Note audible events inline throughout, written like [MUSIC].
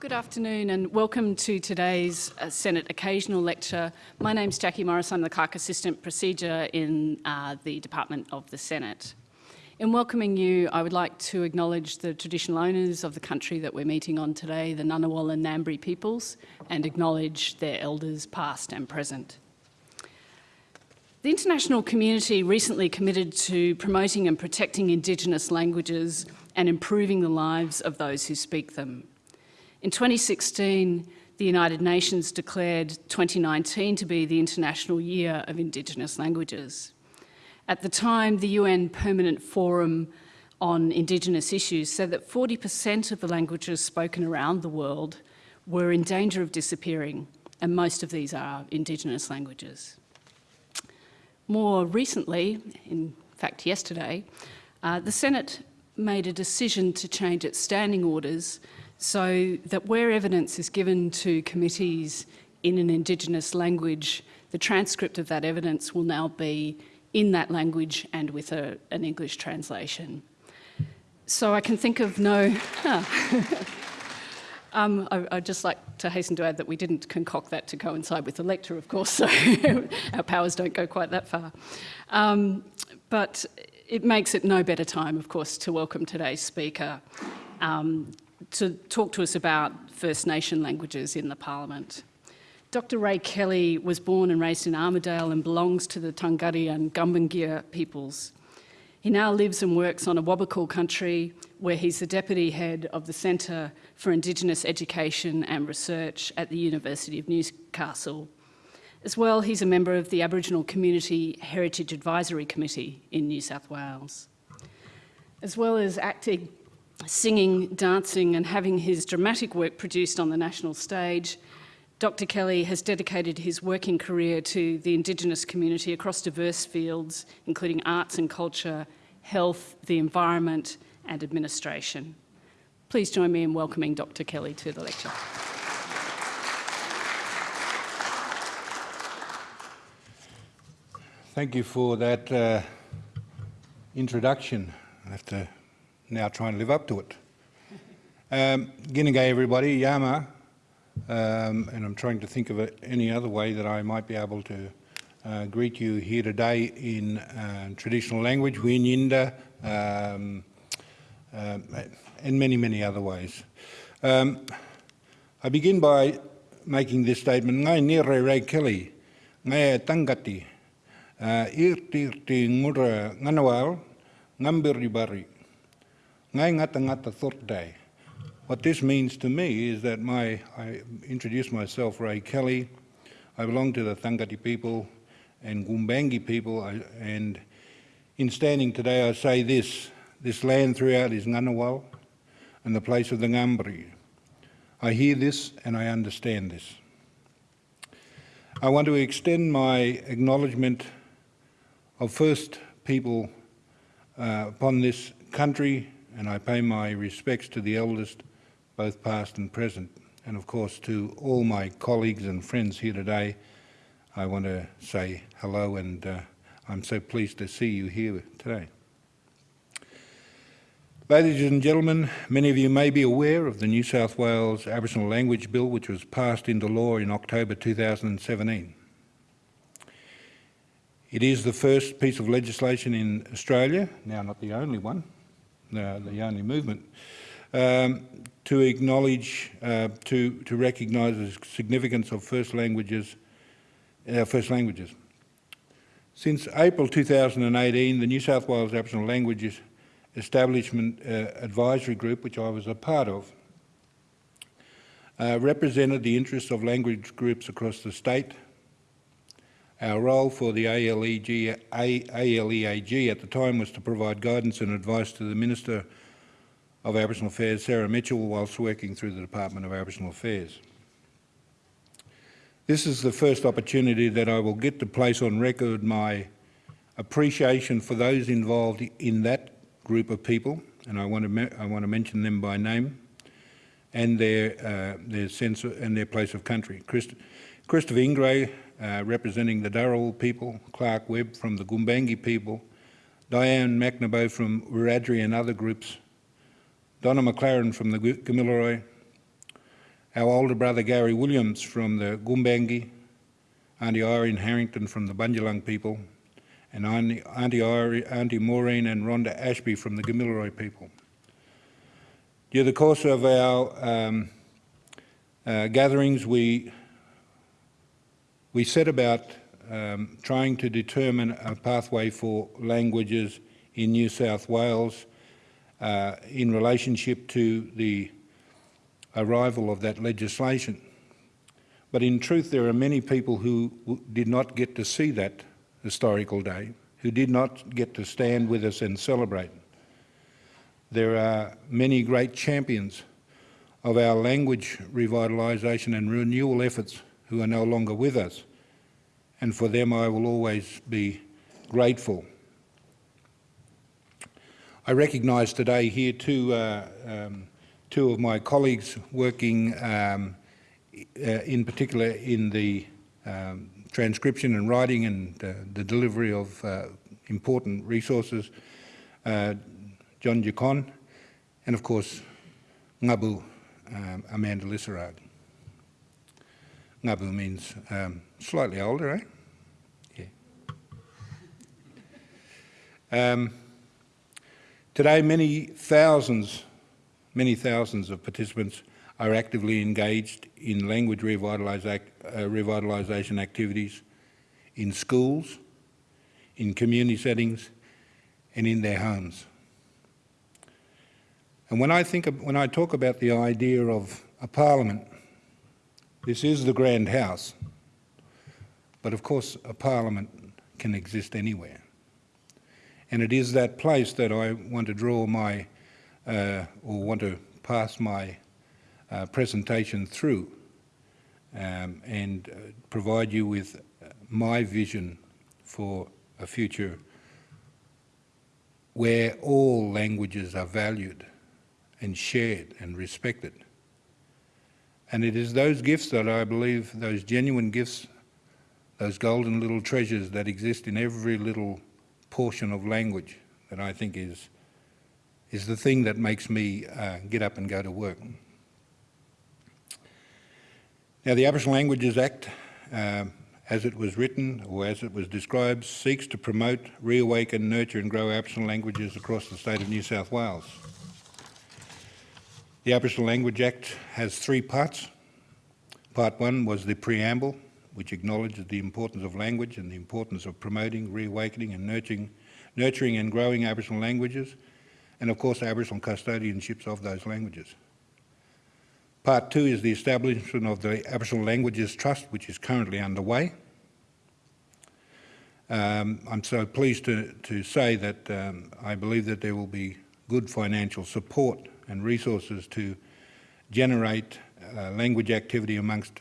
Good afternoon and welcome to today's uh, Senate Occasional Lecture. My name's Jackie Morris, I'm the Clerk Assistant Procedure in uh, the Department of the Senate. In welcoming you, I would like to acknowledge the traditional owners of the country that we're meeting on today, the Ngunnawal and Ngambri peoples, and acknowledge their elders past and present. The international community recently committed to promoting and protecting Indigenous languages and improving the lives of those who speak them. In 2016, the United Nations declared 2019 to be the International Year of Indigenous Languages. At the time, the UN Permanent Forum on Indigenous Issues said that 40% of the languages spoken around the world were in danger of disappearing, and most of these are Indigenous languages. More recently, in fact yesterday, uh, the Senate made a decision to change its standing orders so that where evidence is given to committees in an Indigenous language, the transcript of that evidence will now be in that language and with a, an English translation. So I can think of no... [LAUGHS] um, I, would just like to hasten to add that we didn't concoct that to coincide with the lecture, of course, so [LAUGHS] our powers don't go quite that far. Um, but it makes it no better time, of course, to welcome today's speaker, um, to talk to us about First Nation languages in the Parliament. Dr Ray Kelly was born and raised in Armidale and belongs to the Dunghutti and Gumbaynggirr peoples. He now lives and works on Awabakal country where he's the Deputy Head of the Centre for Indigenous Education and Research at the University of Newcastle. As well, he's a member of the Aboriginal Community Heritage Advisory Committee in New South Wales. As well as acting singing, dancing and having his dramatic work produced on the national stage, Dr Kelly has dedicated his working career to the Indigenous community across diverse fields, including arts and culture, health, the environment and administration. Please join me in welcoming Dr Kelly to the lecture. Thank you for that uh, introduction. I have to now try and live up to it. Um, everybody, Yama, um, and I'm trying to think of any other way that I might be able to uh, greet you here today in uh, traditional language, Winyinda, um, uh, and many, many other ways. Um, I begin by making this statement, Ngai nire rei keli, ngai tangati, uh, irti irti ngura nganawal, ngata. What this means to me is that my, I introduced myself, Ray Kelly. I belong to the Dunghutti people and Gumbaynggirr people, and in standing today I say this, this land throughout is Ngunnawal and the place of the Ngambri. I hear this and I understand this. I want to extend my acknowledgement of First People uh, upon this country and I pay my respects to the eldest, both past and present, and of course to all my colleagues and friends here today. I want to say hello and uh, I'm so pleased to see you here today. Ladies and gentlemen, many of you may be aware of the New South Wales Aboriginal Language Bill which was passed into law in October 2017. It is the first piece of legislation in Australia, now not the only one, the, the only movement, um, to acknowledge, uh, to, to recognise the significance of first languages, uh, first languages. Since April 2018, the New South Wales Aboriginal Languages Establishment uh, Advisory Group, which I was a part of, uh, represented the interests of language groups across the state, our role for the ALEG, ALEAG at the time was to provide guidance and advice to the Minister of Aboriginal Affairs, Sarah Mitchell, whilst working through the Department of Aboriginal Affairs. This is the first opportunity that I will get to place on record my appreciation for those involved in that group of people, and I want to, I want to mention them by name, and their, uh, their sense of, and their place of country. Christ Christopher Ingrey, uh, representing the Dharawal people, Clark Webb from the Gumbaynggirr people, Diane McNaboe from Wiradjuri and other groups, Donna McLaren from the Gamilaroi, our older brother Gary Williams from the Gumbaynggirr, Auntie Irene Harrington from the Bunjalung people, and Auntie, Auntie, Irene, Auntie Maureen and Rhonda Ashby from the Gamilaroi people. During the course of our um, uh, gatherings, we, we set about um, trying to determine a pathway for languages in New South Wales uh, in relationship to the arrival of that legislation. But in truth, there are many people who did not get to see that historical day, who did not get to stand with us and celebrate. There are many great champions of our language revitalisation and renewal efforts who are no longer with us, and for them I will always be grateful. I recognise today here two, uh, um, two of my colleagues working um, uh, in particular in the um, transcription and writing and uh, the delivery of uh, important resources, uh, John Giacon, and of course Ngabu um, Amanda Lissarrague. Ngabu means um, slightly older, eh? Yeah. Um, today, many thousands, many thousands of participants are actively engaged in language revitalisation uh, revitalisation activities in schools, in community settings, and in their homes. And when I think of, when I talk about the idea of a parliament, this is the grand house, but of course a parliament can exist anywhere. And it is that place that I want to draw my, uh, or want to pass my uh, presentation through um, and uh, provide you with my vision for a future where all languages are valued and shared and respected. And it is those gifts that I believe, those genuine gifts, those golden little treasures that exist in every little portion of language that I think is, is the thing that makes me uh, get up and go to work. Now the Aboriginal Languages Act, uh, as it was written or as it was described, seeks to promote, reawaken, nurture and grow Aboriginal languages across the state of New South Wales. The Aboriginal Language Act has three parts. Part one was the preamble, which acknowledges the importance of language and the importance of promoting, reawakening and nurturing, nurturing and growing Aboriginal languages, and of course Aboriginal custodianships of those languages. Part two is the establishment of the Aboriginal Languages Trust, which is currently underway. Um, I'm so pleased to, to say that um, I believe that there will be good financial support and resources to generate uh, language activity amongst,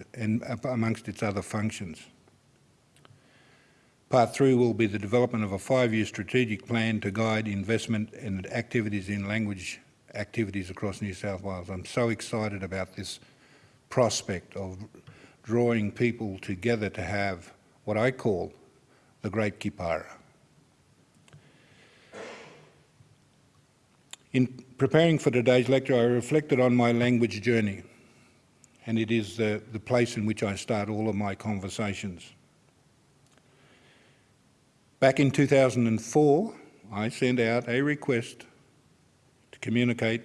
amongst its other functions. Part three will be the development of a five-year strategic plan to guide investment and activities in language activities across New South Wales. I'm so excited about this prospect of drawing people together to have what I call the Great Kipara. In preparing for today's lecture, I reflected on my language journey, and it is the, the place in which I start all of my conversations. Back in 2004, I sent out a request to communicate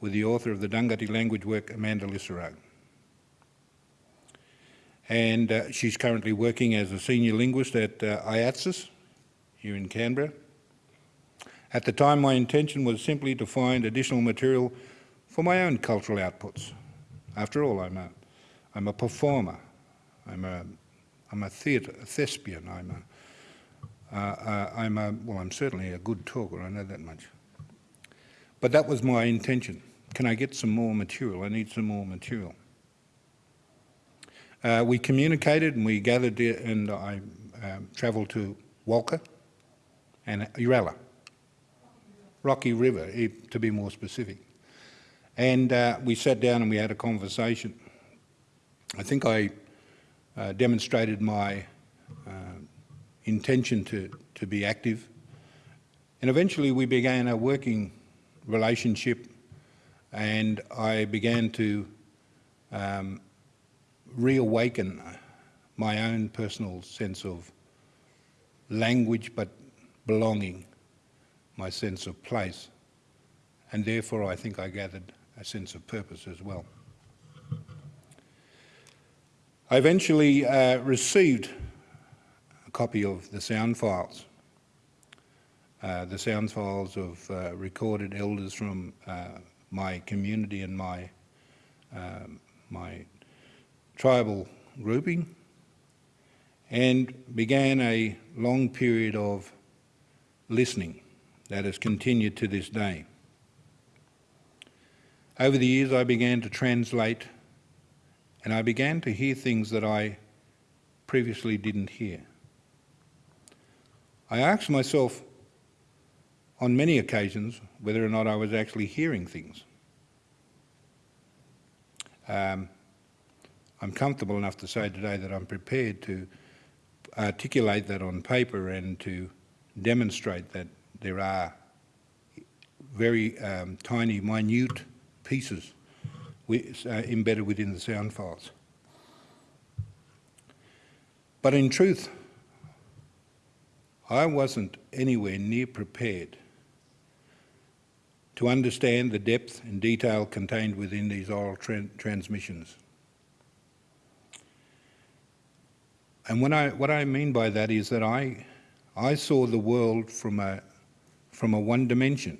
with the author of the Dunghutti language work, Amanda Lissarrague. And uh, she's currently working as a senior linguist at uh, IATSIS here in Canberra. At the time, my intention was simply to find additional material for my own cultural outputs. After all, I'm a, I'm a performer. I'm a, I'm a theatre, a thespian. I'm a, uh, uh, I'm a, well, I'm certainly a good talker, I know that much. But that was my intention. Can I get some more material? I need some more material. Uh, we communicated and we gathered and I um, travelled to Walcha and Uralla. Rocky River, to be more specific. And uh, we sat down and we had a conversation. I think I uh, demonstrated my uh, intention to, to be active. And eventually we began a working relationship and I began to um, reawaken my own personal sense of language but belonging, my sense of place, and therefore I think I gathered a sense of purpose as well. I eventually uh, received a copy of the sound files, uh, the sound files of uh, recorded elders from uh, my community and my, um, my tribal grouping, and began a long period of listening that has continued to this day. Over the years, I began to translate and I began to hear things that I previously didn't hear. I asked myself on many occasions whether or not I was actually hearing things. Um, I'm comfortable enough to say today that I'm prepared to articulate that on paper and to demonstrate that there are very um, tiny, minute pieces with, uh, embedded within the sound files. But in truth, I wasn't anywhere near prepared to understand the depth and detail contained within these oral tra transmissions. And when I, what I mean by that is that I, I saw the world from a, from a one dimension,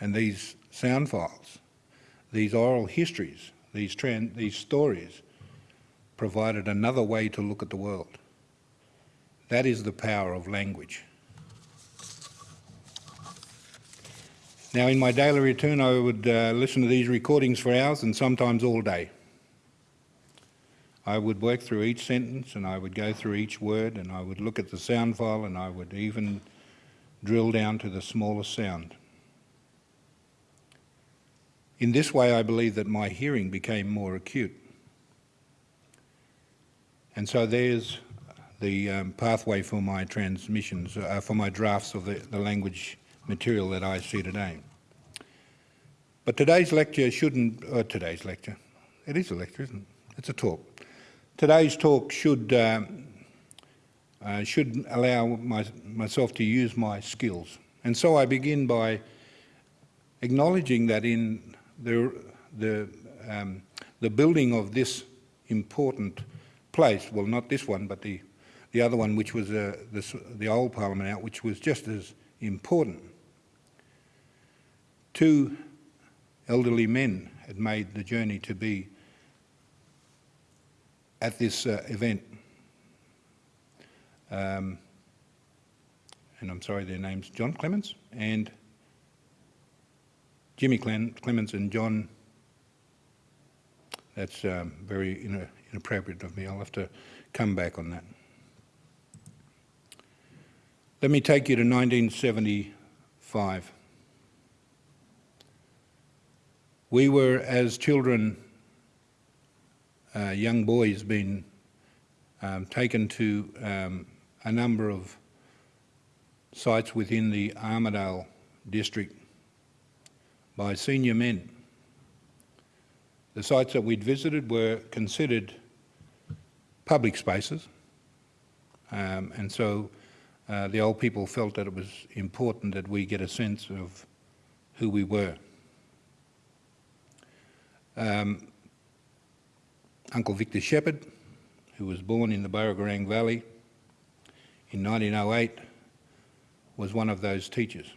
and these sound files, these oral histories, these, these stories, provided another way to look at the world. That is the power of language. Now, in my daily routine, I would uh, listen to these recordings for hours and sometimes all day. I would work through each sentence and I would go through each word and I would look at the sound file and I would even drill down to the smallest sound. In this way, I believe that my hearing became more acute. And so there's the um, pathway for my transmissions, uh, for my drafts of the, the language material that I see today. But today's lecture shouldn't, uh, today's lecture, it is a lecture, isn't it? It's a talk. Today's talk should, uh, uh, should allow my, myself to use my skills. And so I begin by acknowledging that in the, the, um, the building of this important place, well not this one, but the, the other one which was uh, the, the old Parliament out, which was just as important. Two elderly men had made the journey to be at this uh, event. Um, and I'm sorry, their names, John Clements and Jimmy Clements and John, that's um, very inappropriate of me. I'll have to come back on that. Let me take you to 1975. We were, as children, uh, young boys being um, taken to um, a number of sites within the Armidale district by senior men. The sites that we'd visited were considered public spaces um, and so uh, the old people felt that it was important that we get a sense of who we were. Um, Uncle Victor Shepherd, who was born in the Burragorang Valley in 1908, was one of those teachers.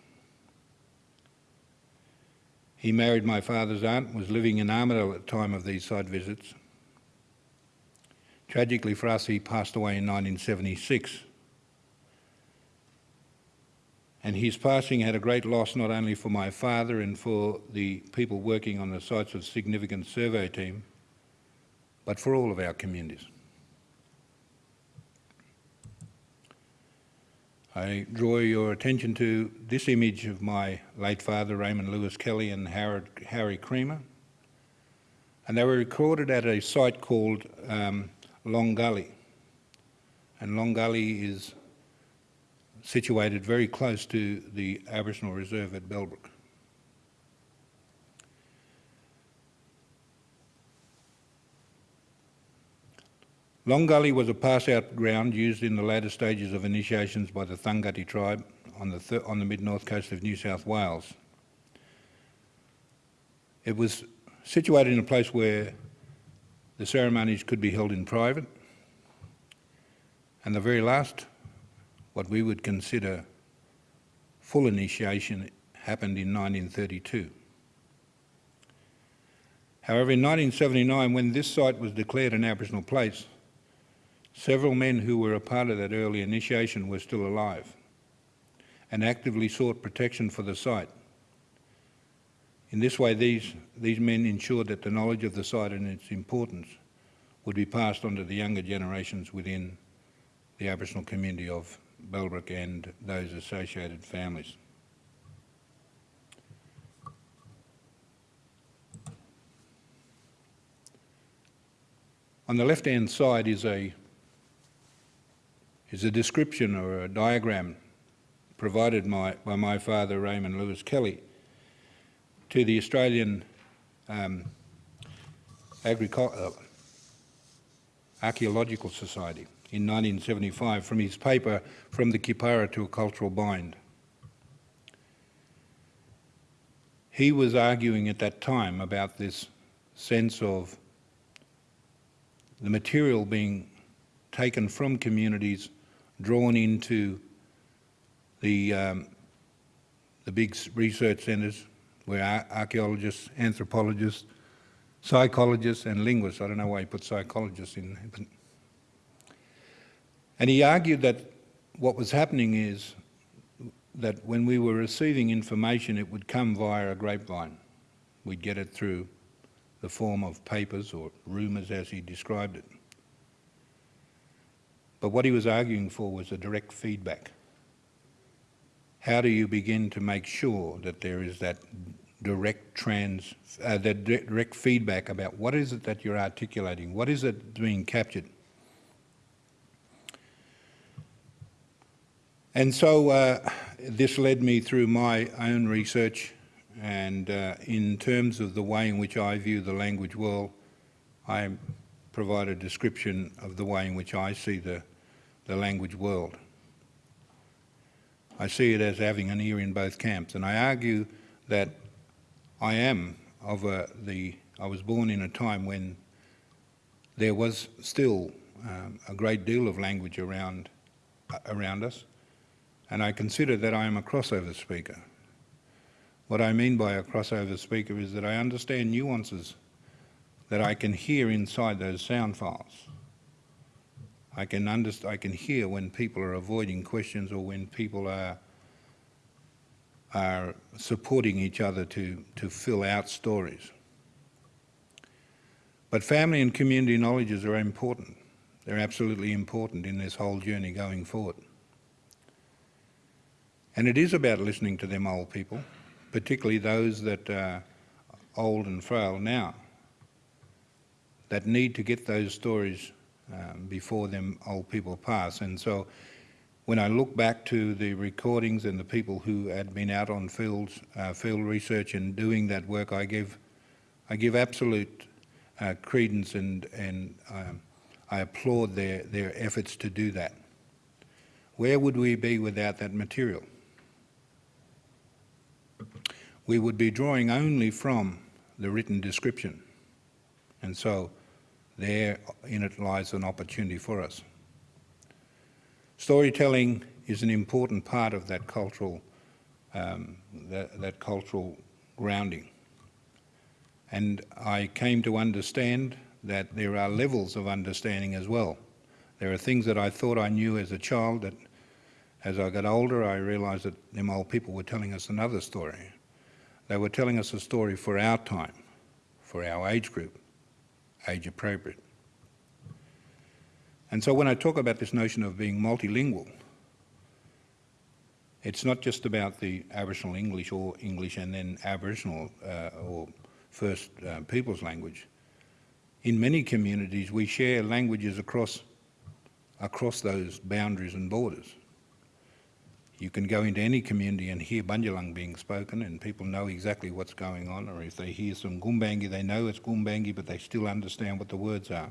He married my father's aunt, was living in Armidale at the time of these site visits. Tragically for us, he passed away in 1976. And his passing had a great loss not only for my father and for the people working on the sites of significant survey team, but for all of our communities. I draw your attention to this image of my late father, Raymond Lewis Kelly and Howard, Harry Creamer. And they were recorded at a site called um, Long Gully. And Long Gully is situated very close to the Aboriginal Reserve at Bellbrook. Long Gully was a pass-out ground used in the latter stages of initiations by the Dunghutti tribe on the, th- on the mid-north coast of New South Wales. It was situated in a place where the ceremonies could be held in private, and the very last, what we would consider full initiation, happened in 1932. However, in 1979, when this site was declared an Aboriginal place, several men who were a part of that early initiation were still alive and actively sought protection for the site. In this way, these, these men ensured that the knowledge of the site and its importance would be passed on to the younger generations within the Aboriginal community of Bellbrook and those associated families. On the left-hand side is a, is a description or a diagram provided my, by my father, Raymond Lewis Kelly, to the Australian um, uh, Archaeological Society in 1975 from his paper From the Kipara to a Cultural Bind. He was arguing at that time about this sense of the material being taken from communities, drawn into the, um, the big research centres where archaeologists, anthropologists, psychologists and linguists, I don't know why he put psychologists in, but and he argued that what was happening is that when we were receiving information, it would come via a grapevine. We'd get it through the form of papers or rumours as he described it. But what he was arguing for was a direct feedback. How do you begin to make sure that there is that direct trans, uh, that direct feedback about what is it that you're articulating, what is it being captured? And so uh, this led me through my own research and uh, in terms of the way in which I view the language world, I provide a description of the way in which I see the, the language world. I see it as having an ear in both camps and I argue that I am of a, the, I was born in a time when there was still um, a great deal of language around, uh, around us and I consider that I am a crossover speaker. What I mean by a crossover speaker is that I understand nuances that I can hear inside those sound files. I can, understand, I can hear when people are avoiding questions or when people are, are supporting each other to, to fill out stories. But family and community knowledges are important. They're absolutely important in this whole journey going forward. And it is about listening to them old people, particularly those that are old and frail now, that need to get those stories um, before them old people pass. And so when I look back to the recordings and the people who had been out on fields, uh, field research and doing that work, I give, I give absolute uh, credence and, and um, I applaud their, their efforts to do that. Where would we be without that material? we would be drawing only from the written description. And so there in it lies an opportunity for us. Storytelling is an important part of that cultural, um, that, that cultural grounding. And I came to understand that there are levels of understanding as well. There are things that I thought I knew as a child that as I got older I realised that them old people were telling us another story. They were telling us a story for our time, for our age group, age appropriate. And so when I talk about this notion of being multilingual, it's not just about the Aboriginal English or English and then Aboriginal uh, or First uh, Peoples language. In many communities, we share languages across, across those boundaries and borders. You can go into any community and hear Bunjalung being spoken and people know exactly what's going on or if they hear some Gumbaynggirr, they know it's Gumbaynggirr but they still understand what the words are.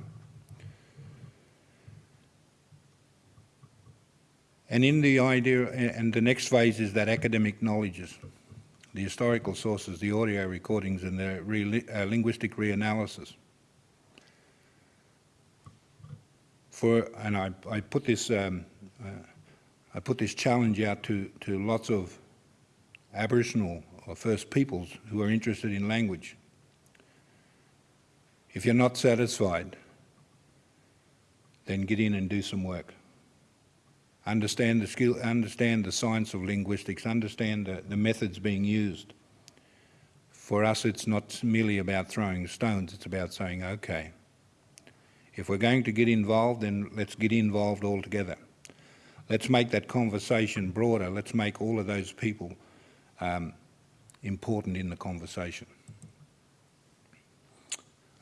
And in the idea, and the next phase is that academic knowledges, the historical sources, the audio recordings and the re uh, linguistic reanalysis. For, and I, I put this um, uh, I put this challenge out to to lots of Aboriginal or First Peoples who are interested in language. If you're not satisfied, then get in and do some work. Understand the skill, understand the science of linguistics, understand the, the methods being used. For us, it's not merely about throwing stones, it's about saying, okay, if we're going to get involved, then let's get involved all together. Let's make that conversation broader. Let's make all of those people um, important in the conversation.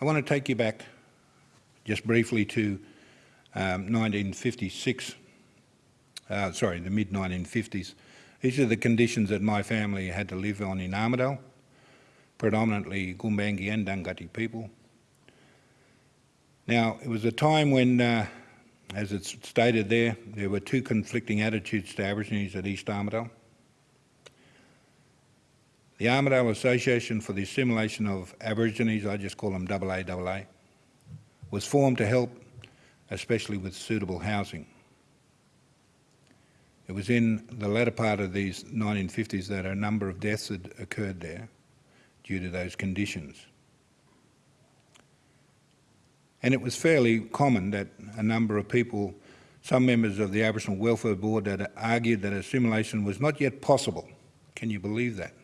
I want to take you back just briefly to um, 1956, uh, sorry, the mid-1950s. These are the conditions that my family had to live on in Armidale, predominantly Gumbaynggirr and Dunghutti people. Now, it was a time when, uh, as it's stated there, there were two conflicting attitudes to Aborigines at East Armidale. The Armidale Association for the Assimilation of Aborigines, I just call them AAAA, was formed to help especially with suitable housing. It was in the latter part of these 1950s that a number of deaths had occurred there due to those conditions. And it was fairly common that a number of people, some members of the Aboriginal Welfare Board, argued that assimilation was not yet possible. Can you believe that?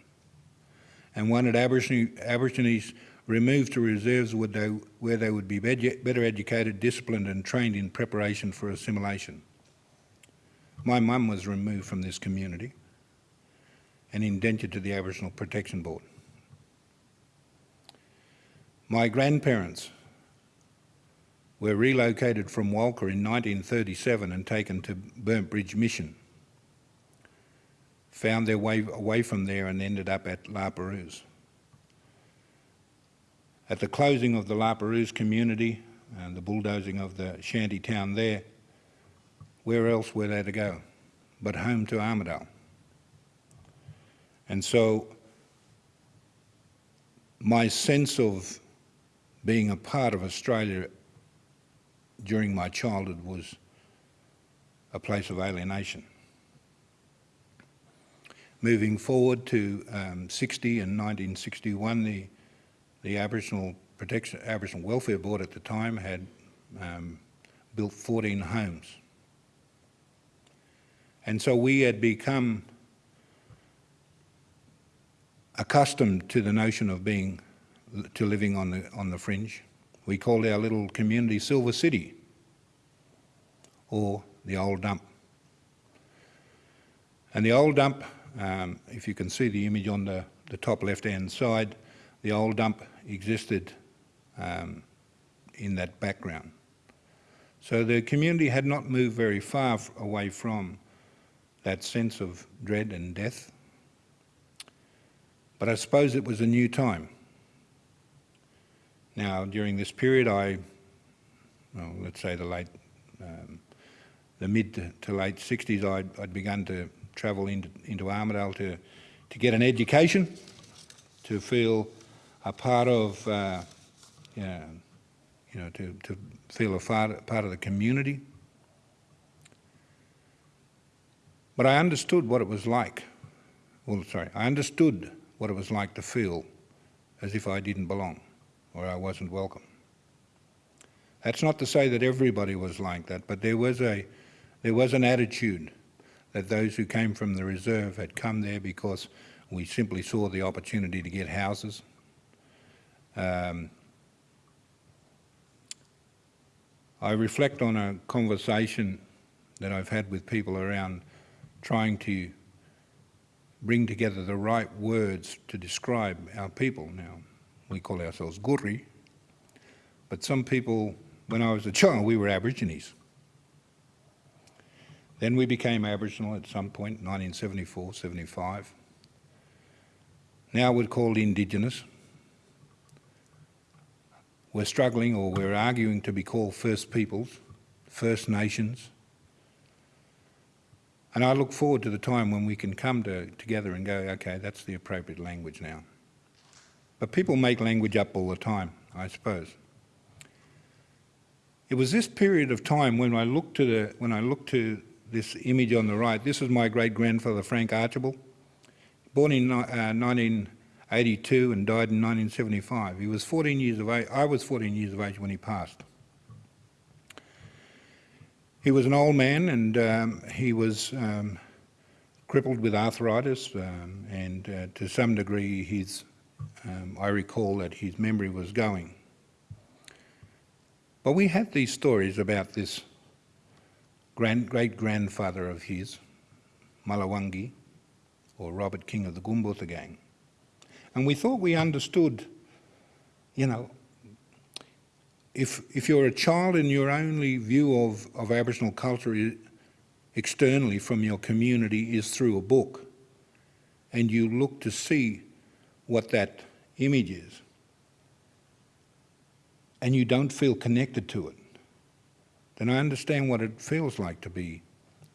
And wanted Aborigines removed to reserves where they would be better educated, disciplined and trained in preparation for assimilation. My mum was removed from this community and indentured to the Aboriginal Protection Board. My grandparents were relocated from Walcha in 1937 and taken to Burnt Bridge Mission. Found their way away from there and ended up at La Perouse. At the closing of the La Perouse community and the bulldozing of the shanty town there, where else were they to go but home to Armidale? And so my sense of being a part of Australia during my childhood was a place of alienation. Moving forward to um, 60 and 1961, the the Aboriginal Protection, Aboriginal Welfare Board at the time had um, built 14 homes. And so we had become accustomed to the notion of being, to living on the, on the fringe. We called our little community Silver City or the old dump. And the old dump, um, if you can see the image on the, the top left-hand side, the old dump existed um, in that background. So the community had not moved very far away from that sense of dread and death. But I suppose it was a new time. Now, during this period, I, well, let's say the late, um, the mid to, late 60s, I'd, I'd, begun to travel into, into Armidale to, to get an education, to feel a part of, uh, you know, you know to, to feel a part of the community. But I understood what it was like. Well, sorry, I understood what it was like to feel as if I didn't belong or I wasn't welcome. That's not to say that everybody was like that, but there was a there was an attitude that those who came from the reserve had come there because we simply saw the opportunity to get houses, um, I reflect on a conversation that I've had with people around trying to bring together the right words to describe our people. Now, we call ourselves Gurri, but some people, when I was a child, we were Aborigines. Then we became Aboriginal at some point, 1974, 75. Now we're called Indigenous we're struggling or we're arguing to be called First Peoples, First Nations. And I look forward to the time when we can come to, together and go, okay, that's the appropriate language now. But people make language up all the time, I suppose. It was this period of time when I looked to the when I looked to this image on the right. This is my great grandfather Frank Archibald, born in uh, 1982 and died in 1975. He was 14 years of age. I was 14 years of age when he passed. He was an old man and um, he was um, crippled with arthritis um, and uh, to some degree his, um, I recall that his memory was going. But we have these stories about this grand, great-grandfather of his, Malawangi, or Robert King of the Gumbutha gang. And we thought we understood, you know, if, if you're a child and your only view of, of Aboriginal culture externally from your community is through a book, and you look to see what that image is, and you don't feel connected to it, then I understand what it feels like to be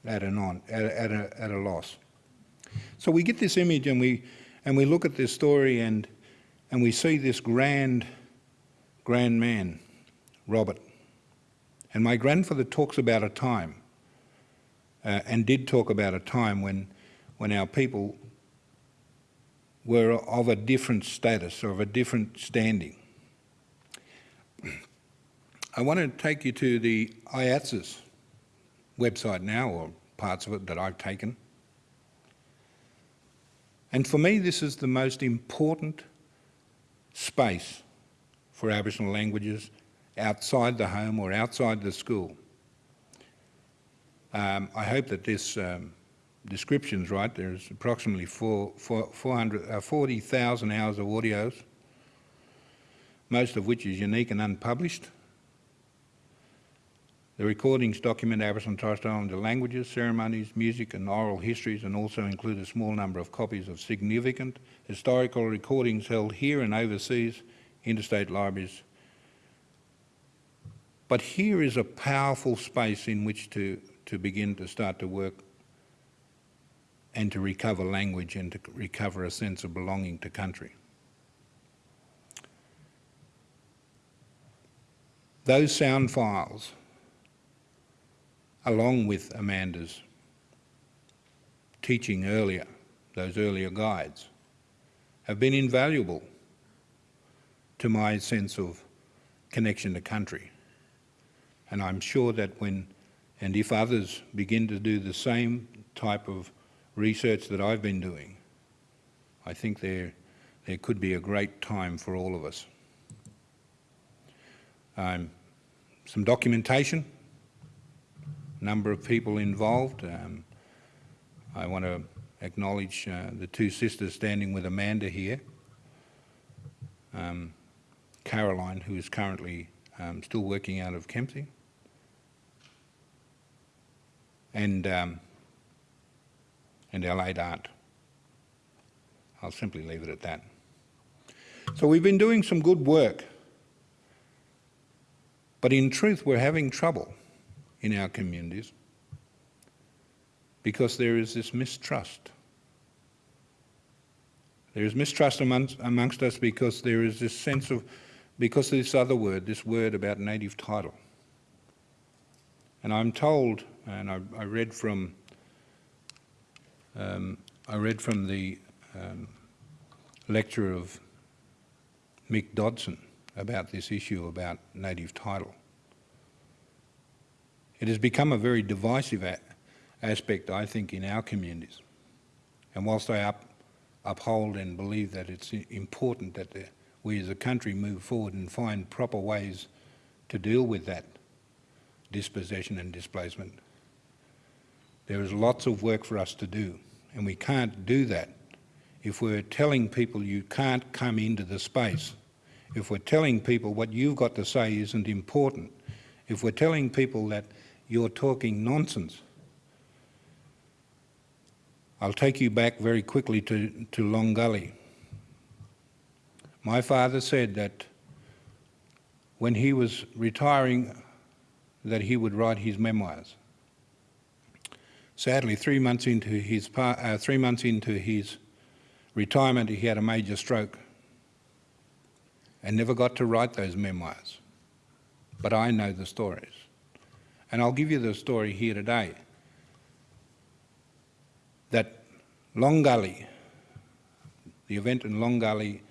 at, an on, at, a, at, a, at a loss. So we get this image and we, and we look at this story and, and we see this grand, grand man Robert. And my grandfather talks about a time, uh, and did talk about a time when, when our people were of a different status or of a different standing. I want to take you to the IATSIS website now, or parts of it that I've taken. And for me, this is the most important space for Aboriginal languages outside the home or outside the school. Um, I hope that this um, description is right. There's approximately four, four, 400, uh, 40,000 hours of audios, most of which is unique and unpublished. The recordings document Aboriginal and Torres Strait Islander languages, ceremonies, music and oral histories and also include a small number of copies of significant historical recordings held here and overseas, interstate libraries but here is a powerful space in which to, to begin to start to work and to recover language and to recover a sense of belonging to country. Those sound files, along with Amanda's teaching earlier, those earlier guides, have been invaluable to my sense of connection to country. And I'm sure that when, and if others begin to do the same type of research that I've been doing, I think there, there could be a great time for all of us. Um, some documentation, number of people involved. Um, I want to acknowledge uh, the two sisters standing with Amanda here. Um, Caroline, who is currently um, still working out of Kempsey, and, um, and late aunt. I'll simply leave it at that. So we've been doing some good work, but in truth we're having trouble in our communities because there is this mistrust. There is mistrust amongst, amongst us because there is this sense of, because of this other word, this word about native title. And I'm told and I, I read from um, I read from the um, lecture of Mick Dodson about this issue about native title. It has become a very divisive aspect, I think, in our communities. And whilst I up, uphold and believe that it's important that the, we as a country move forward and find proper ways to deal with that dispossession and displacement, there is lots of work for us to do, and we can't do that if we're telling people you can't come into the space, if we're telling people what you've got to say isn't important, if we're telling people that you're talking nonsense. I'll take you back very quickly to, to Long Gully. My father said that when he was retiring that he would write his memoirs. Sadly, three months into his, uh, three months into his retirement, he had a major stroke and never got to write those memoirs. But I know the stories. And I'll give you the story here today. That Long Gully, the event in Long Gully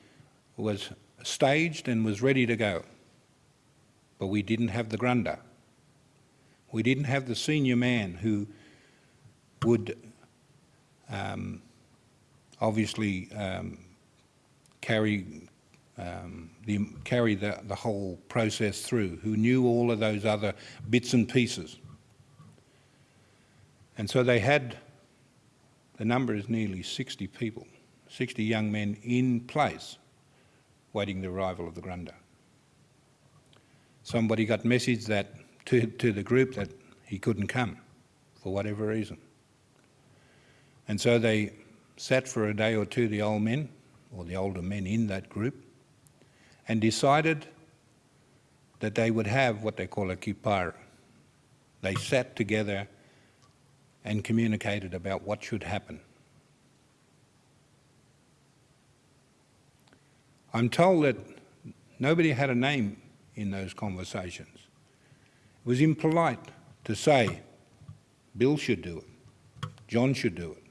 was staged and was ready to go. But we didn't have the grunder. We didn't have the senior man who would um, obviously um, carry um, the, carry the, the whole process through, who knew all of those other bits and pieces. And so they had, the number is nearly 60 people, 60 young men in place waiting the arrival of the Grunda. Somebody got message that to, to the group that he couldn't come for whatever reason. And so they sat for a day or two, the old men, or the older men in that group, and decided that they would have what they call a kipara. They sat together and communicated about what should happen. I'm told that nobody had a name in those conversations. It was impolite to say, Bill should do it, John should do it.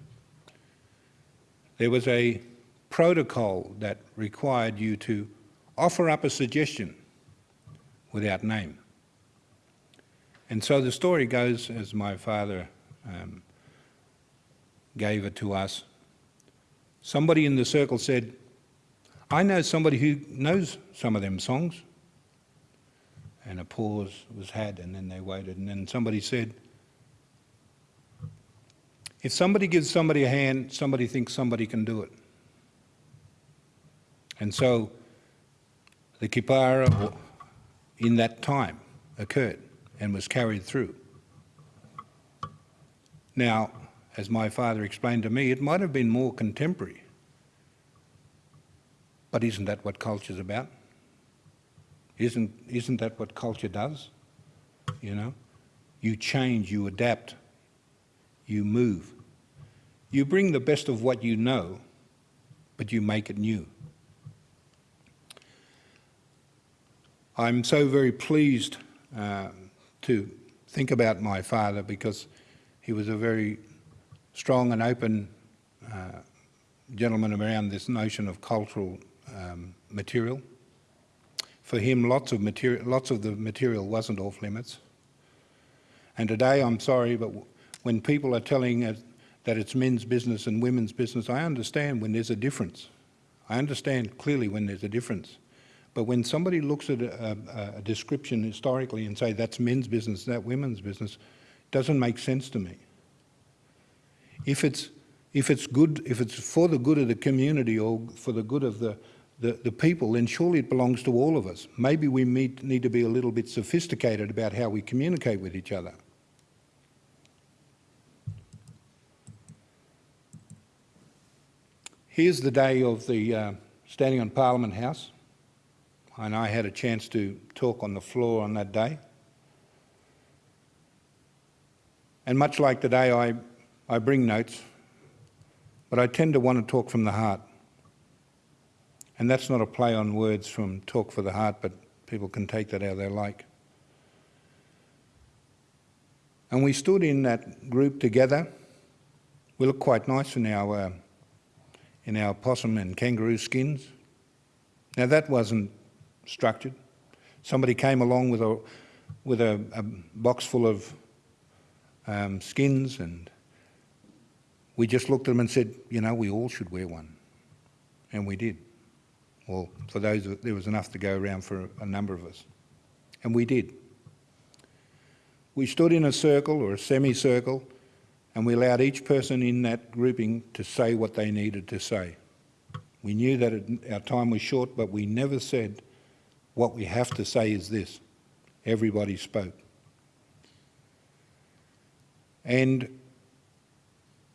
There was a protocol that required you to offer up a suggestion without name. And so the story goes, as my father um, gave it to us. Somebody in the circle said, I know somebody who knows some of them songs. And a pause was had, and then they waited, and then somebody said, If somebody gives somebody a hand, somebody thinks somebody can do it. And so the kipara in that time occurred and was carried through. Now, as my father explained to me, it might have been more contemporary. But isn't that what culture's about? Isn't, isn't that what culture does? You know? You change, you adapt, you move. You bring the best of what you know, but you make it new. I'm so very pleased uh, to think about my father because he was a very strong and open uh, gentleman around this notion of cultural um, material. For him, lots of, material, lots of the material wasn't off limits. And today, I'm sorry, but when people are telling us that it's men's business and women's business, I understand when there's a difference. I understand clearly when there's a difference. But when somebody looks at a, a, a description historically and say that's men's business, that women's business, doesn't make sense to me. If it's, if it's good, if it's for the good of the community or for the good of the, the, the people, then surely it belongs to all of us. Maybe we need, need to be a little bit sophisticated about how we communicate with each other. Here's the day of the uh, standing on Parliament House and I had a chance to talk on the floor on that day. And much like today, I, I bring notes, but I tend to want to talk from the heart. And that's not a play on words from talk for the heart, but people can take that how they like. And we stood in that group together. We looked quite nice in our, uh, in our possum and kangaroo skins. Now that wasn't structured. Somebody came along with a, with a, a box full of um, skins and we just looked at them and said, you know, we all should wear one. And we did. Well, for those, there was enough to go around for a number of us. And we did. We stood in a circle or a semicircle and we allowed each person in that grouping to say what they needed to say. We knew that it, our time was short, but we never said, what we have to say is this. Everybody spoke. And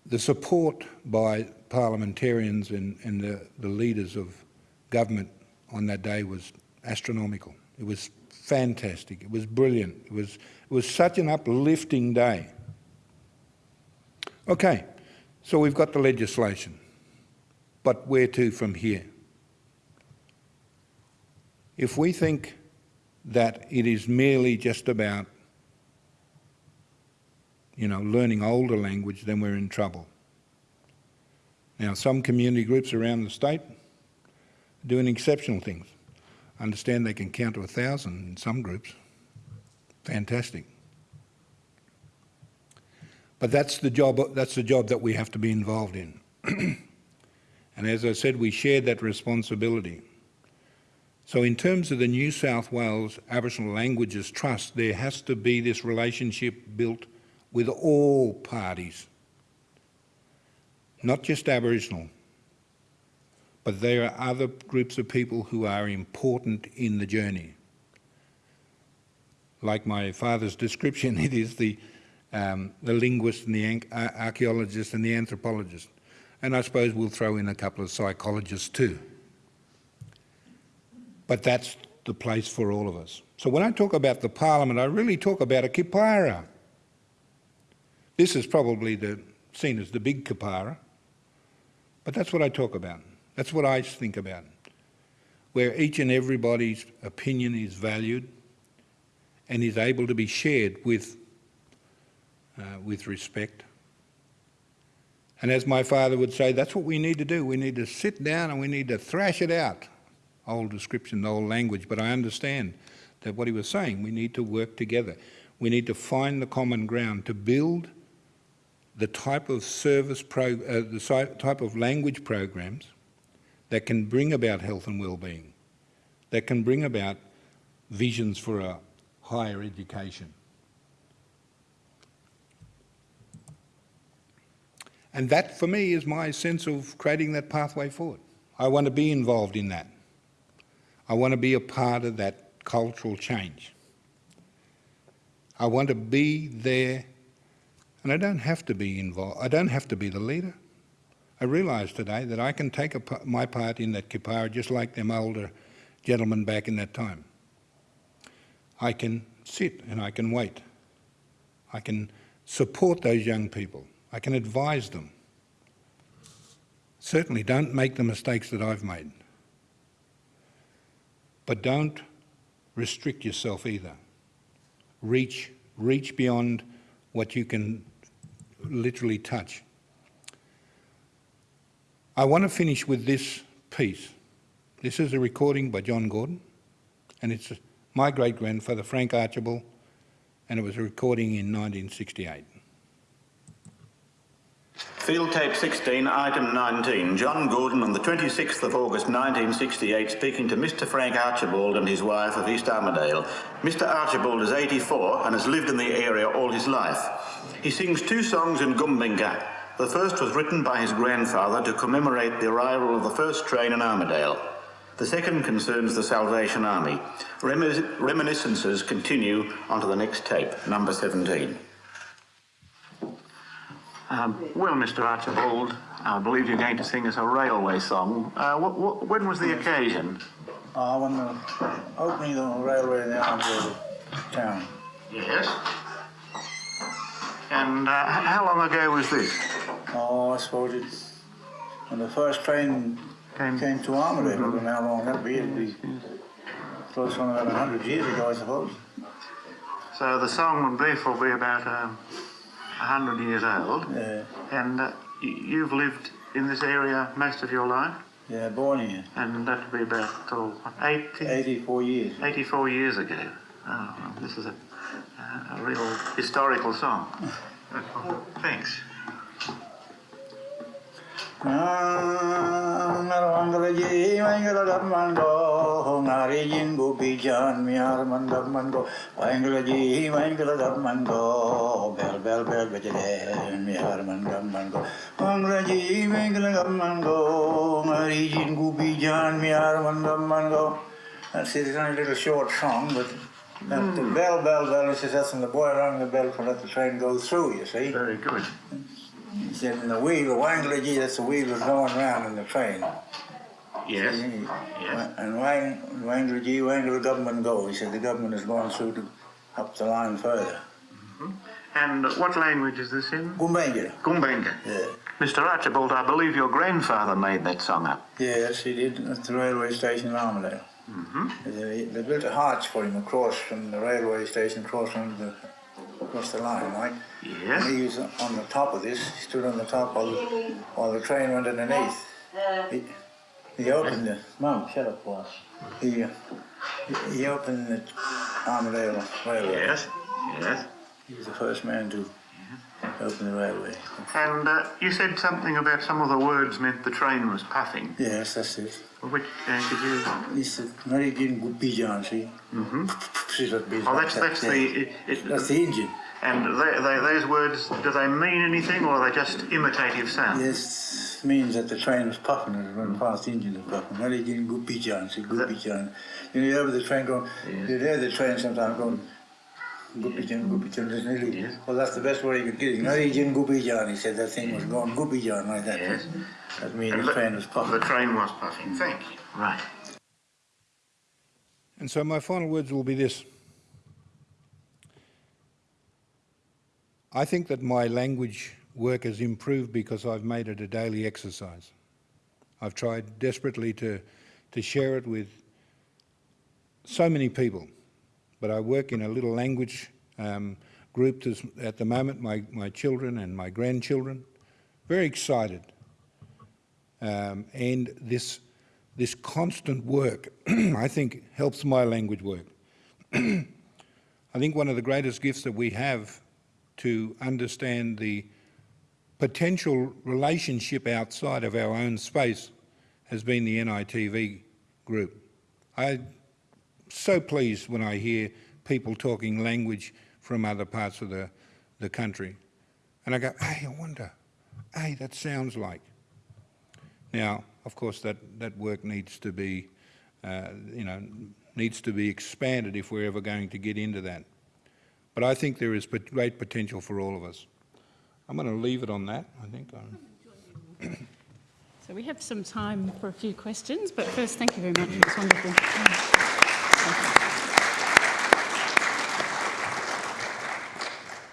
the support by parliamentarians and, and the, the leaders of government on that day was astronomical. It was fantastic. It was brilliant. It was, it was such an uplifting day. Okay, so we've got the legislation, but where to from here? If we think that it is merely just about, you know, learning older language, then we're in trouble. Now, some community groups around the state are doing exceptional things. Understand they can count to a thousand in some groups. Fantastic. But that's the job, that's the job that we have to be involved in. [CLEARS THROAT] and as I said, we share that responsibility. So in terms of the New South Wales Aboriginal Languages Trust, there has to be this relationship built with all parties, not just Aboriginal, but there are other groups of people who are important in the journey. Like my father's description, [LAUGHS] it is the, um, the linguist and the archaeologist and the anthropologist. And I suppose we'll throw in a couple of psychologists too. But that's the place for all of us. So when I talk about the parliament, I really talk about a kipara. This is probably the, seen as the big kipara, but that's what I talk about. That's what I think about, where each and everybody's opinion is valued and is able to be shared with, uh, with respect. And as my father would say, that's what we need to do. We need to sit down and we need to thrash it out. Old description, old language, but I understand that what he was saying, we need to work together. We need to find the common ground to build the type of service, pro, uh, the type of language programs that can bring about health and well-being, that can bring about visions for a higher education. And that, for me, is my sense of creating that pathway forward. I want to be involved in that. I want to be a part of that cultural change. I want to be there, and I don't have to be involved. I don't have to be the leader. I realise today that I can take a, my part in that kipara just like them older gentlemen back in that time. I can sit and I can wait. I can support those young people. I can advise them. Certainly don't make the mistakes that I've made. But don't restrict yourself either. Reach, reach beyond what you can literally touch. I want to finish with this piece. This is a recording by John Gordon, and it's my great-grandfather, Frank Archibald, and it was a recording in 1968. Field tape 16, item 19. John Gordon on the 26th of August 1968 speaking to Mr Frank Archibald and his wife of East Armidale. Mr Archibald is 84 and has lived in the area all his life. He sings two songs in Gumbaynggirr, the first was written by his grandfather to commemorate the arrival of the first train in Armidale. The second concerns the Salvation Army. reminiscences continue onto the next tape, number 17. Um, well, Mr. Archibald, I believe you're going to sing us a railway song. Uh, what, what, when was the occasion? Uh, when the opening of the railway in the town. Yes. And uh, how long ago was this? Oh, I suppose it's when the first train came, came to Armidale. Mm -hmm. I don't know how long that'd be. It'd be close on about 100 years ago, I suppose. So the song would therefore be about um, 100 years old. Yeah. And uh, you've lived in this area most of your life? Yeah, born here. And that would be about oh, 80? 84 years. 84 years ago. Oh, well, this is a, a real historical song. [LAUGHS] Thanks. Mandamango That's it, it's only a little short song, but mm. the bell, bell, bell, he says when the boy rang the bell to let the train go through, you see. Very good. He said, and the wheel, the Wangalaji, that's the wheel that's going round in the train. Yes. See, yes. And Wang, Wangalaji, Wangala government go. He said the government is going through to, up the line further. Mm -hmm. And what language is this in? Gumbaynggirr. Gumbaynggirr. Yeah. Mr. Archibald, I believe your grandfather made that song up. Yes, he did at the railway station in Armidale. Mm-hmm. They, they built a arch for him across from the railway station, across from the across the line, right? Yes. He was on the top of this. He stood on the top while the, while the train went underneath. He, he opened the mum. Shut up, boss. He, he opened the Armidale Railway. Yes. Yes. He was the first man to open the railway. And uh, you said something about some of the words meant the train was puffing. Yes, that's it. Which uh, could you? He said, "Not again, good pigeon, see." Mm-hmm. See that bit Oh, that's that's the. It, it, That's the engine. And they, they, those words, do they mean anything, or are they just imitative sounds? Yes, means that the train was puffing and it run past the engine was puffing. Not again, good pigeon, see, good pigeon. You know, you hear the train going, you hear the train sometimes going, good pigeon, good pigeon, doesn't it? Yes. Well, that's the best way you could get it. Not again, good he said that thing was going, good pigeon, like that. Yes. That means And the the- train was puffing. The train was puffing. Thank you. Right. And so my final words will be this. I think that my language work has improved because I've made it a daily exercise. I've tried desperately to, to share it with so many people, but I work in a little language um, group this, at the moment, my, my children and my grandchildren. Very excited. Um, and this, this constant work, [CLEARS THROAT] I think, helps my language work. [CLEARS THROAT] I think one of the greatest gifts that we have to understand the potential relationship outside of our own space has been the NITV group. I'm so pleased when I hear people talking language from other parts of the, the country. And I go, hey, I wonder, hey, that sounds like. Now, of course, that, that work needs to be, uh, you know, needs to be expanded if we're ever going to get into that. But I think there is great potential for all of us. I'm going to leave it on that, I think. Um, So we have some time for a few questions, but first, thank you very much. It was wonderful.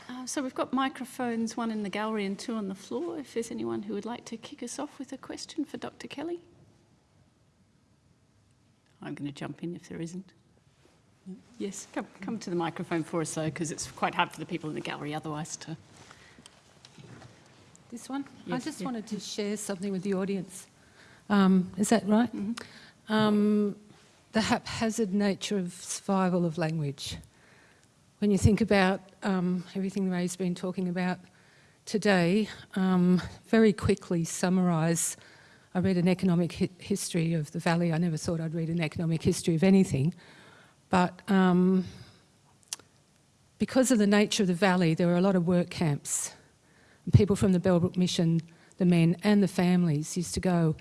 Uh, So we've got microphones, one in the gallery and two on the floor. If there's anyone who would like to kick us off with a question for Dr. Kelly. I'm going to jump in if there isn't. Yes, come, come to the microphone for us though, because it's quite hard for the people in the gallery otherwise to. This one? Yes, I just yeah. wanted to share something with the audience. Um, is that right? Um, the haphazard nature of survival of language. When you think about um, everything Ray's been talking about today, um, very quickly summarise. I read an economic hi- history of the valley. I never thought I'd read an economic history of anything, but um, because of the nature of the valley, there were a lot of work camps. And people from the Bellbrook Mission, the men and the families, used to go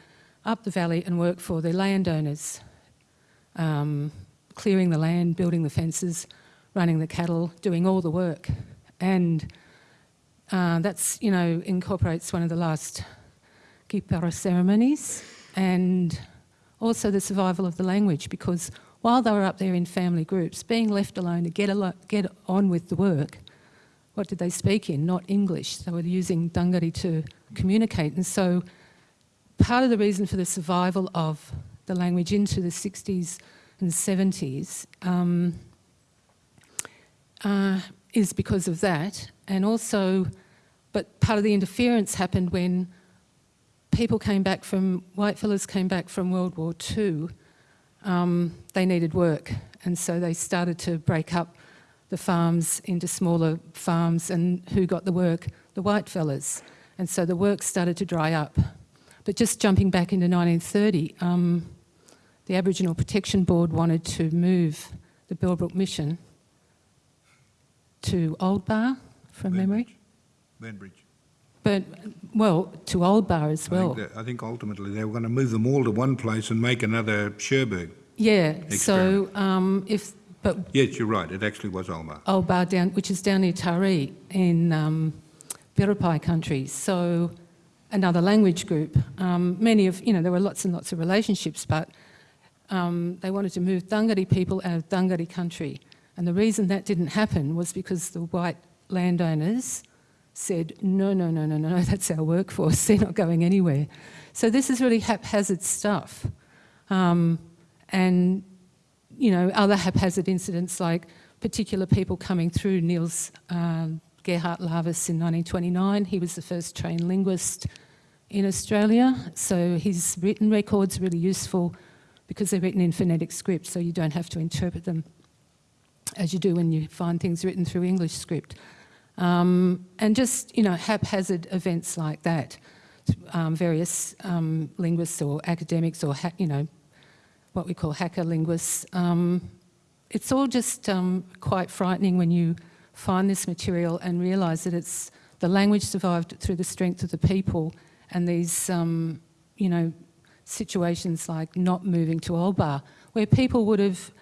up the valley and work for their landowners, um, clearing the land, building the fences, running the cattle, doing all the work. And uh, that's, you know, incorporates one of the last Kipara ceremonies and also the survival of the language because while they were up there in family groups, being left alone to get, get on with the work, what did they speak in? Not English. They were using Dunghutti to communicate. And so part of the reason for the survival of the language into the 60s and 70s um, uh, is because of that. And also, but part of the interference happened when people came back from, white fellas came back from World War II. Um, they needed work. And so they started to break up the farms into smaller farms and who got the work? The white fellas. And so the work started to dry up. But just jumping back into 1930, um, the Aboriginal Protection Board wanted to move the Bellbrook Mission to Old Bar, from memory. Benbridge. But, well, to Old Bar as I, well. think that, I think ultimately they were going to move them all to one place and make another Cherbourg. Yeah, so um, if, but Yes, you're right, it actually was. Old Bar down, which is down near Taree in um, Biripi country. So another language group. Um, many of, you know, there were lots and lots of relationships, but um, they wanted to move Dunghutti people out of Dunghutti country. And the reason that didn't happen was because the white landowners said, no, no, no, no, no, that's our workforce, [LAUGHS] they're not going anywhere. So this is really haphazard stuff. Um, and, you know, other haphazard incidents like particular people coming through, Niels um, Gerhardt Laves in 1929, he was the first trained linguist in Australia, so his written records really useful because they're written in phonetic script, so you don't have to interpret them as you do when you find things written through English script. Um, and just, you know, haphazard events like that. Um, various um, linguists or academics or, you know, what we call hacker linguists. Um, it's all just um, quite frightening when you find this material and realise that it's the language survived through the strength of the people and these, um, you know, situations like not moving to Old Bar, where people would have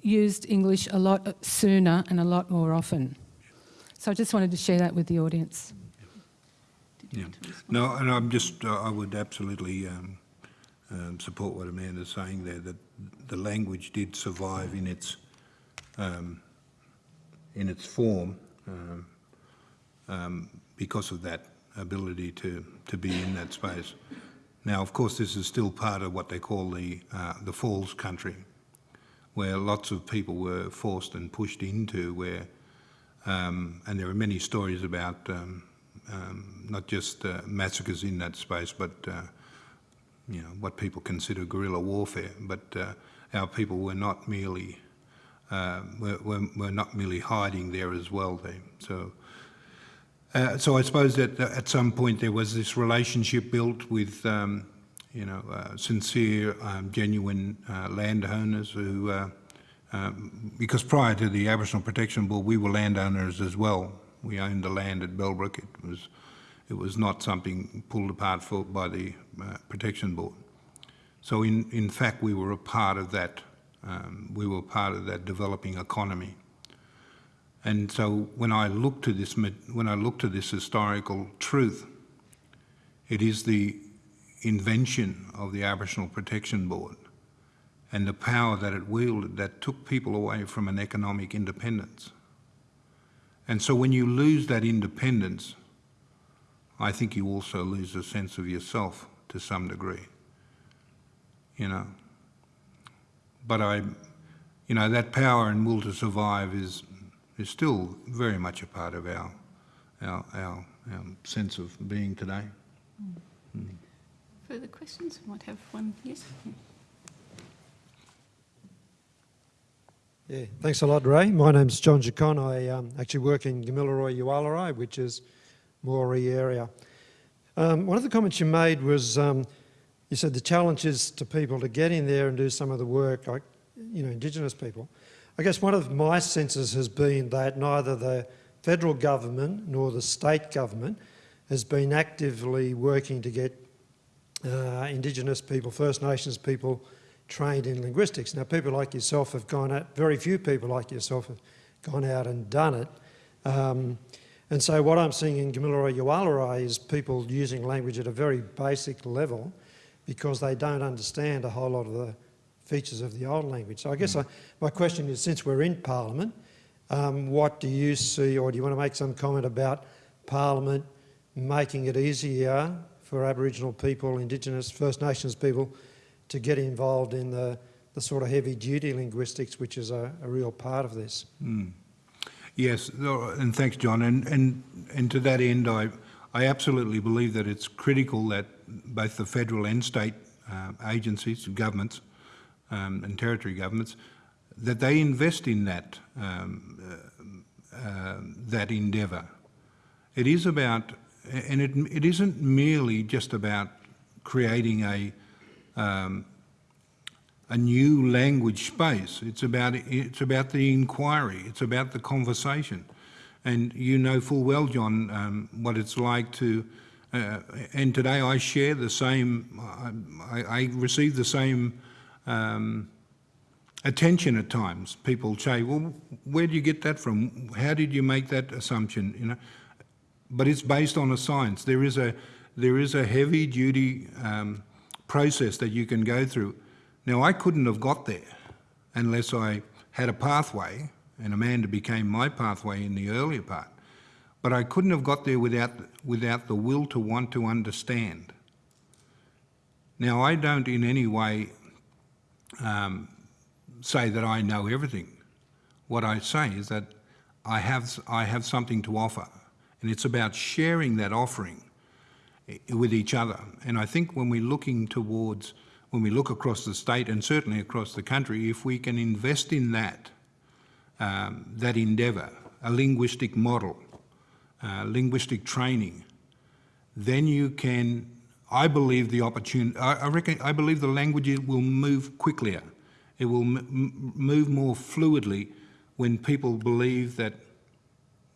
used English a lot sooner and a lot more often. So I just wanted to share that with the audience. Yeah. No, and I'm just, uh, I would absolutely um, um, support what Amanda's saying there, that the language did survive in its, um, in its form um, um, because of that ability to, to be in that space. Now, of course, this is still part of what they call the, uh, the falls country, where lots of people were forced and pushed into where, um, and there are many stories about um, um, not just uh, massacres in that space, but uh, you know what people consider guerrilla warfare. But uh, our people were not merely uh, were, were, were, not merely hiding there as well. They, so. Uh, so I suppose that at some point there was this relationship built with, um, you know, uh, sincere, um, genuine landowners who, um, because prior to the Aboriginal Protection Board, we were landowners as well. We owned the land at Bellbrook. It was, it was not something pulled apart for, by the uh, Protection Board. So in, in fact, we were a part of that. Um, we were part of that developing economy. And so when I look to this, when I look to this historical truth, it is the invention of the Aboriginal Protection Board and the power that it wielded that took people away from an economic independence. And so when you lose that independence, I think you also lose a sense of yourself to some degree, you know. But I, you know, that power and will to survive is, is still very much a part of our, our, our, our sense of being today. Mm. Mm. Further questions? We might have one, yes? Yeah. Thanks a lot, Ray. My name's John Giacon. I um, actually work in Gamilaroi Yuwalarai, which is Moree area. Um, one of the comments you made was um, you said the challenge is to people to get in there and do some of the work, like you know, Indigenous people. I guess one of my senses has been that neither the federal government nor the state government has been actively working to get uh, Indigenous people, First Nations people, trained in linguistics. Now, people like yourself have gone out, very few people like yourself have gone out and done it. Um, and so what I'm seeing in Gamilaroi Yuwalarai is people using language at a very basic level because they don't understand a whole lot of the features of the old language. So I guess mm. I, my question is, since we're in Parliament, um, what do you see, or do you want to make some comment about Parliament making it easier for Aboriginal people, Indigenous, First Nations people to get involved in the, the sort of heavy duty linguistics, which is a, a real part of this. Mm. Yes, and thanks, John. And, and, and to that end, I, I absolutely believe that it's critical that both the federal and state uh, agencies, governments, um, and territory governments, that they invest in that, um, uh, uh, that endeavour. It is about, and it, it isn't merely just about creating a um, a new language space. It's about, it's about the inquiry. It's about the conversation. And you know full well, John, um, what it's like to, uh, and today I share the same, I, I receive the same um, attention at times. People say, well, where do you get that from? How did you make that assumption? You know, But it's based on a science. There is a, there is a heavy duty um, process that you can go through. Now, I couldn't have got there unless I had a pathway, and Amanda became my pathway in the earlier part. But I couldn't have got there without, without the will to want to understand. Now, I don't in any way um, say that I know everything. What I say is that I have, I have something to offer, and it's about sharing that offering with each other. And I think when we're looking towards, when we look across the state and certainly across the country, if we can invest in that, um, that endeavour, a linguistic model, uh, linguistic training, then you can, I believe the opportunity, I, I reckon, I believe the language will move quicker. It will move more fluidly when people believe that,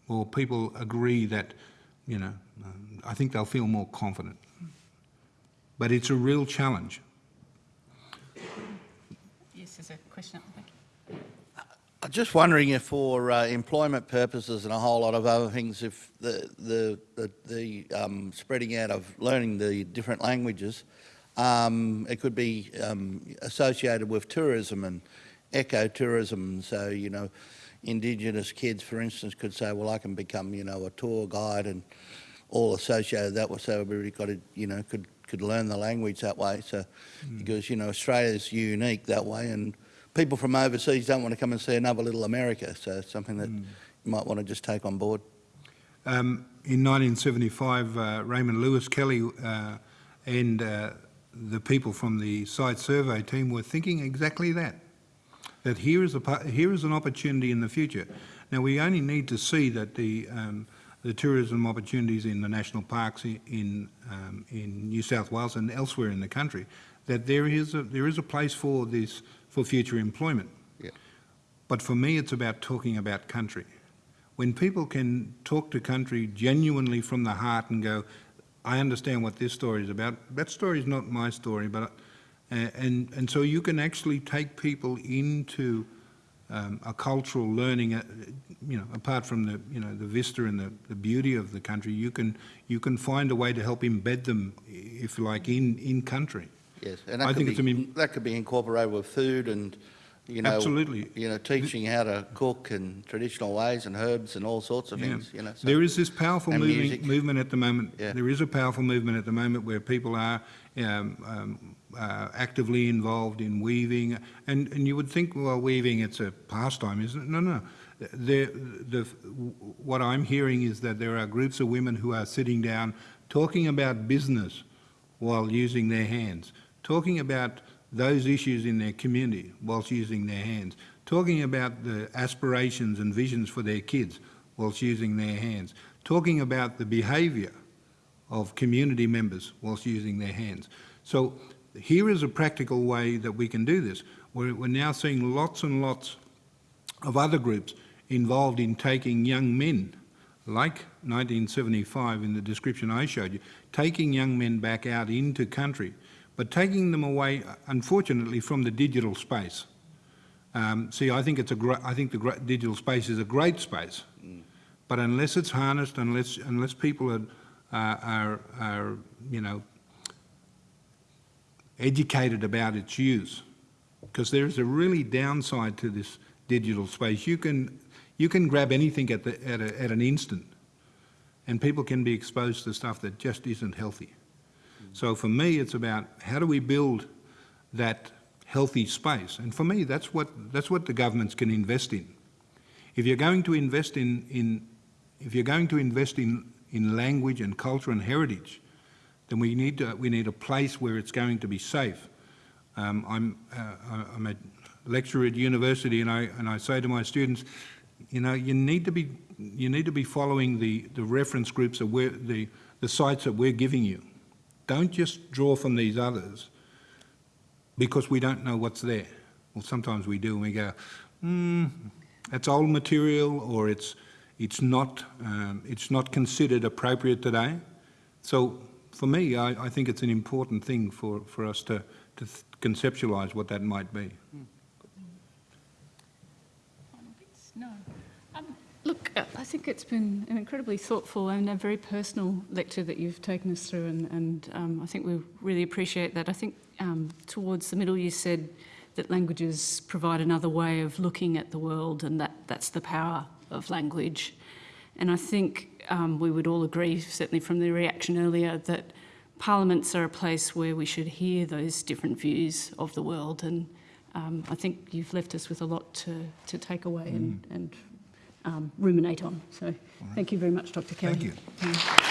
or people agree that, you know, I think they'll feel more confident. But it's a real challenge. Yes, there's a question up the. I'm just wondering if for uh, employment purposes and a whole lot of other things, if the, the, the, the um, spreading out of learning the different languages, um, it could be um, associated with tourism and ecotourism. So, you know, Indigenous kids, for instance, could say, well, I can become, you know, a tour guide and all associated that with, so everybody got to, you know, could, could learn the language that way. So, because, you know, Australia's unique that way and people from overseas don't want to come and see another little America. So it's something that you might want to just take on board. Um, in 1975, uh, Raymond Lewis Kelly uh, and uh, the people from the site survey team were thinking exactly that. That here is a here is an opportunity in the future. Now we only need to see that the um, the tourism opportunities in the national parks i- in um, in New South Wales and elsewhere in the country, that there is a there is a place for this for future employment. Yeah. But for me, it's about talking about country. When people can talk to country genuinely from the heart and go, I understand what this story is about. That story is not my story, but uh, and and so you can actually take people into um, a cultural learning. Uh, you know, apart from the you know the vista and the, the beauty of the country, you can you can find a way to help embed them, if you like, in in country. Yes, and that, I could, think be, it's that could be incorporated with food and, you know, Absolutely. you know, teaching how to cook and traditional ways and herbs and all sorts of Yeah. things. You know, so- There is this powerful moving, movement at the moment. Yeah. There is a powerful movement at the moment where people are um, um, uh, actively involved in weaving, and, and you would think, well, weaving it's a pastime, isn't it? No, no. The, the, what I'm hearing is that there are groups of women who are sitting down talking about business while using their hands, talking about those issues in their community whilst using their hands, talking about the aspirations and visions for their kids whilst using their hands, talking about the behaviour of community members whilst using their hands. So here is a practical way that we can do this. We're, we're now seeing lots and lots of other groups involved in taking young men, like 1975 in the description I showed you, taking young men back out into country, but taking them away, unfortunately, from the digital space. Um, see, I think it's a I think the digital space is a great space, but unless it's harnessed, unless unless people are are, are, are you know educated about its use, because there is a really downside to this digital space. You can you can grab anything at the at, a, at an instant, and people can be exposed to stuff that just isn't healthy. So for me, it's about how do we build that healthy space, and for me, that's what that's what the governments can invest in. If you're going to invest in in if you're going to invest in in language and culture and heritage, then we need to, we need a place where it's going to be safe. Um, I'm uh, I'm a lecturer at university, and I and I say to my students, you know, you need to be you need to be following the the reference groups we're the the sites that we're giving you. Don't just draw from these others because we don't know what's there. Well, sometimes we do, and we go, hmm, that's old material, or it's it's not um, it's not considered appropriate today. So for me, I, I think it's an important thing for, for us to, to conceptualise what that might be. No. Um, look, uh, I think it's been an incredibly thoughtful and a very personal lecture that you've taken us through, and, and um, I think we really appreciate that. I think um, towards the middle you said that languages provide another way of looking at the world, and that, that's the power of language. And I think um, we would all agree, certainly from the reaction earlier, that parliaments are a place where we should hear those different views of the world. And um, I think you've left us with a lot to, to take away and, and um, ruminate on. So thank you very much, Dr. Kelly. Thank you. Mm.